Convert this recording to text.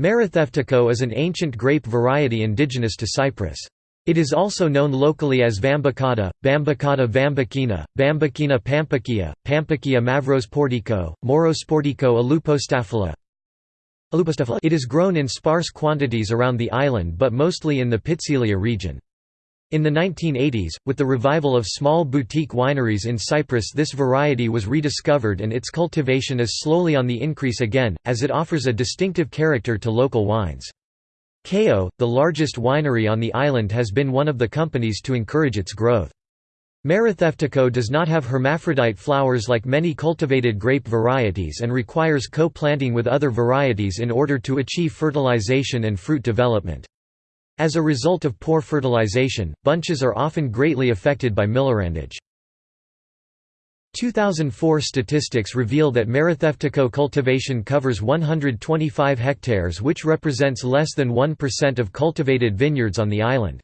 Maratheftiko is an ancient grape variety indigenous to Cyprus. It is also known locally as Vambakata, Bambakata vambakina, Bambakina pampakia, Pampakia mavrosportico, Morosportico alupostaphyla. It is grown in sparse quantities around the island but mostly in the Pitsilia region. In the 1980s, with the revival of small boutique wineries in Cyprus this variety was rediscovered and its cultivation is slowly on the increase again, as it offers a distinctive character to local wines. KEO, the largest winery on the island has been one of the companies to encourage its growth. Maratheftiko does not have hermaphrodite flowers like many cultivated grape varieties and requires co-planting with other varieties in order to achieve fertilization and fruit development. As a result of poor fertilization, bunches are often greatly affected by millerandage. 2004 statistics reveal that Maratheftiko cultivation covers 125 hectares which represents less than 1% of cultivated vineyards on the island.